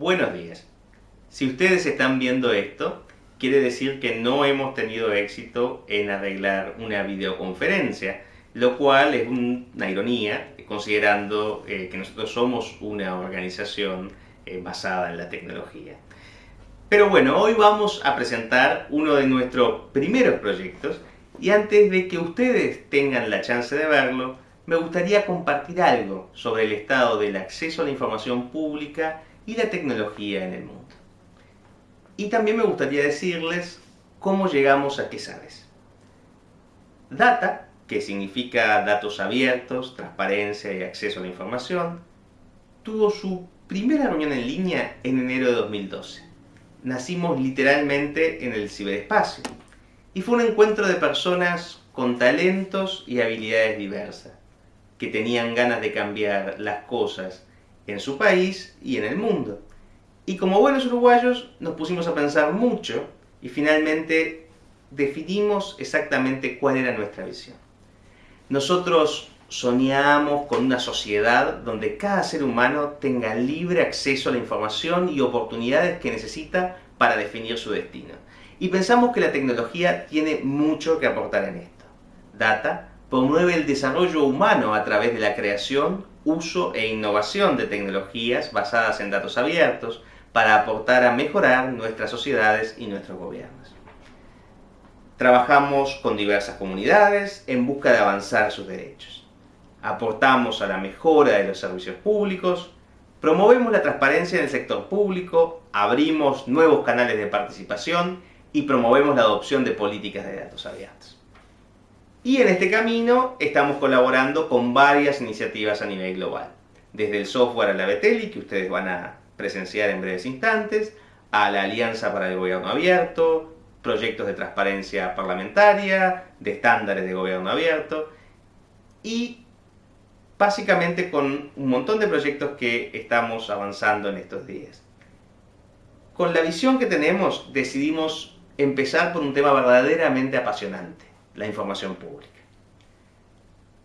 Buenos días. Si ustedes están viendo esto, quiere decir que no hemos tenido éxito en arreglar una videoconferencia, lo cual es una ironía, considerando eh, que nosotros somos una organización eh, basada en la tecnología. Pero bueno, hoy vamos a presentar uno de nuestros primeros proyectos y antes de que ustedes tengan la chance de verlo, me gustaría compartir algo sobre el estado del acceso a la información pública y la tecnología en el mundo. Y también me gustaría decirles cómo llegamos a qué sabes. Data, que significa datos abiertos, transparencia y acceso a la información, tuvo su primera reunión en línea en enero de 2012 nacimos literalmente en el ciberespacio. Y fue un encuentro de personas con talentos y habilidades diversas, que tenían ganas de cambiar las cosas en su país y en el mundo. Y como buenos uruguayos nos pusimos a pensar mucho y finalmente definimos exactamente cuál era nuestra visión. Nosotros soñamos con una sociedad donde cada ser humano tenga libre acceso a la información y oportunidades que necesita para definir su destino. Y pensamos que la tecnología tiene mucho que aportar en esto. Data promueve el desarrollo humano a través de la creación, uso e innovación de tecnologías basadas en datos abiertos para aportar a mejorar nuestras sociedades y nuestros gobiernos. Trabajamos con diversas comunidades en busca de avanzar sus derechos aportamos a la mejora de los servicios públicos, promovemos la transparencia en el sector público, abrimos nuevos canales de participación y promovemos la adopción de políticas de datos abiertos. Y en este camino estamos colaborando con varias iniciativas a nivel global, desde el software a la Beteli, que ustedes van a presenciar en breves instantes, a la Alianza para el Gobierno Abierto, proyectos de transparencia parlamentaria, de estándares de gobierno abierto, y básicamente con un montón de proyectos que estamos avanzando en estos días. Con la visión que tenemos decidimos empezar por un tema verdaderamente apasionante, la información pública.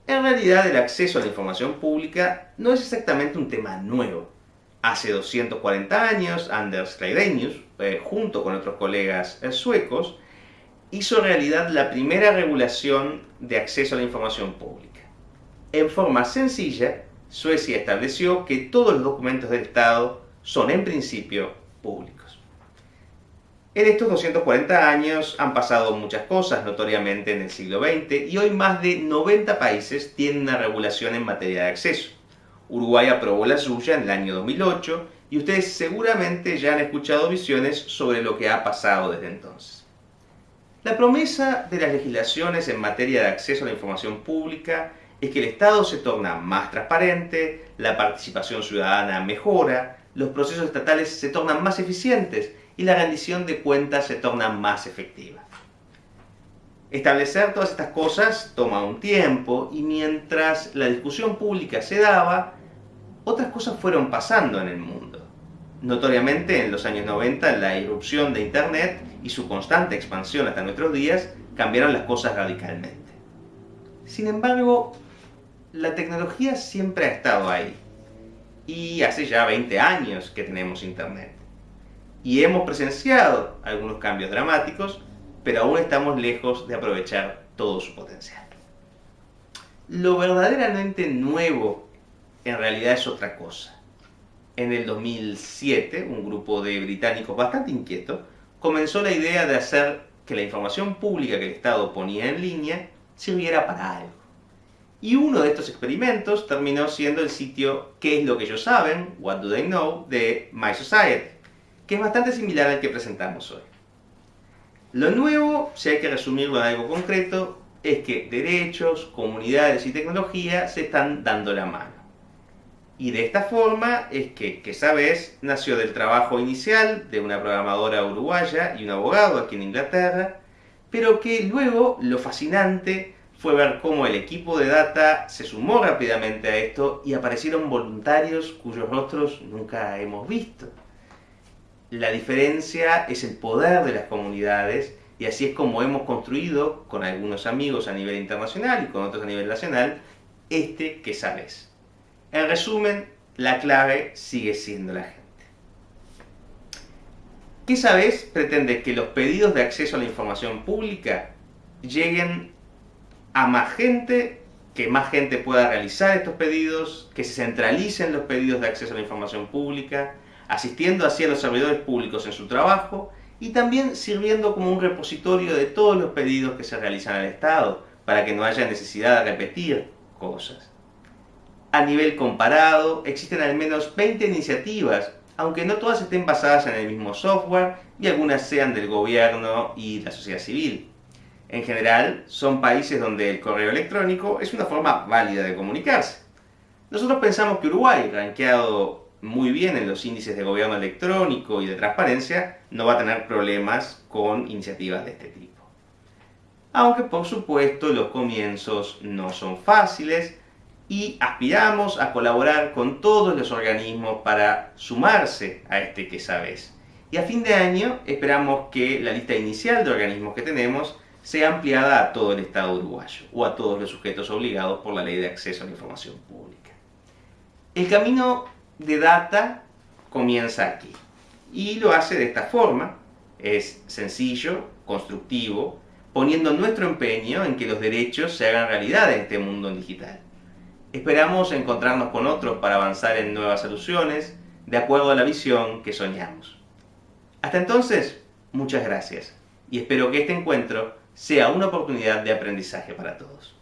En realidad el acceso a la información pública no es exactamente un tema nuevo. Hace 240 años, Anders Kleidenius, eh, junto con otros colegas eh, suecos, hizo realidad la primera regulación de acceso a la información pública. En forma sencilla, Suecia estableció que todos los documentos del Estado son en principio públicos. En estos 240 años han pasado muchas cosas notoriamente en el siglo XX y hoy más de 90 países tienen una regulación en materia de acceso. Uruguay aprobó la suya en el año 2008 y ustedes seguramente ya han escuchado visiones sobre lo que ha pasado desde entonces. La promesa de las legislaciones en materia de acceso a la información pública es que el Estado se torna más transparente, la participación ciudadana mejora, los procesos estatales se tornan más eficientes y la rendición de cuentas se torna más efectiva. Establecer todas estas cosas toma un tiempo y mientras la discusión pública se daba, otras cosas fueron pasando en el mundo. Notoriamente en los años 90 la irrupción de Internet y su constante expansión hasta nuestros días cambiaron las cosas radicalmente. Sin embargo, la tecnología siempre ha estado ahí. Y hace ya 20 años que tenemos Internet. Y hemos presenciado algunos cambios dramáticos, pero aún estamos lejos de aprovechar todo su potencial. Lo verdaderamente nuevo en realidad es otra cosa. En el 2007, un grupo de británicos bastante inquietos comenzó la idea de hacer que la información pública que el Estado ponía en línea sirviera para algo. Y uno de estos experimentos terminó siendo el sitio ¿Qué es lo que ellos saben? What do they know? de My Society, que es bastante similar al que presentamos hoy. Lo nuevo, si hay que resumirlo en algo concreto, es que derechos, comunidades y tecnología se están dando la mano. Y de esta forma es que, que sabes, nació del trabajo inicial de una programadora uruguaya y un abogado aquí en Inglaterra, pero que luego lo fascinante fue ver cómo el equipo de data se sumó rápidamente a esto y aparecieron voluntarios cuyos rostros nunca hemos visto. La diferencia es el poder de las comunidades y así es como hemos construido, con algunos amigos a nivel internacional y con otros a nivel nacional, este que sabes. En resumen, la clave sigue siendo la gente. ¿Qué sabes? Pretende que los pedidos de acceso a la información pública lleguen a más gente, que más gente pueda realizar estos pedidos, que se centralicen los pedidos de acceso a la información pública, asistiendo así a los servidores públicos en su trabajo y también sirviendo como un repositorio de todos los pedidos que se realizan al Estado, para que no haya necesidad de repetir cosas. A nivel comparado, existen al menos 20 iniciativas aunque no todas estén basadas en el mismo software y algunas sean del gobierno y la sociedad civil. En general, son países donde el correo electrónico es una forma válida de comunicarse. Nosotros pensamos que Uruguay, rankeado muy bien en los índices de gobierno electrónico y de transparencia, no va a tener problemas con iniciativas de este tipo. Aunque por supuesto los comienzos no son fáciles, y aspiramos a colaborar con todos los organismos para sumarse a este que sabes. Y a fin de año esperamos que la lista inicial de organismos que tenemos sea ampliada a todo el Estado uruguayo o a todos los sujetos obligados por la Ley de Acceso a la Información Pública. El camino de data comienza aquí y lo hace de esta forma. Es sencillo, constructivo, poniendo nuestro empeño en que los derechos se hagan realidad en este mundo digital. Esperamos encontrarnos con otros para avanzar en nuevas soluciones de acuerdo a la visión que soñamos. Hasta entonces, muchas gracias y espero que este encuentro sea una oportunidad de aprendizaje para todos.